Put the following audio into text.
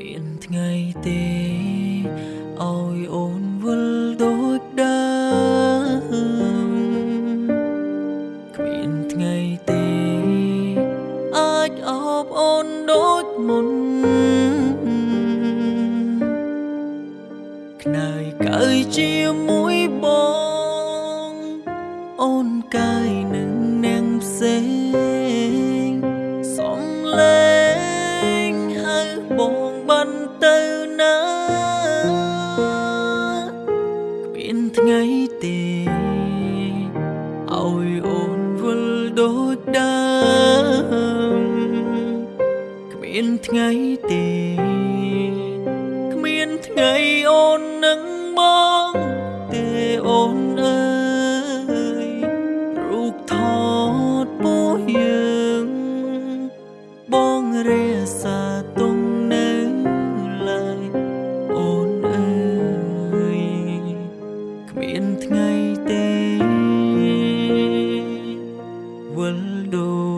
មានថ្ងៃទេឲ្យអូនវិលដូចដើមគ្មានថ្ងៃទេអាចអបអូនដូចមុនខ្នើយកើយជាមួយបងអូន បងបានទៅណាគ្មានថ្ងៃទេឲ្យអូនវិលដូចដើមគ្មានថ្ងៃទេ đôi.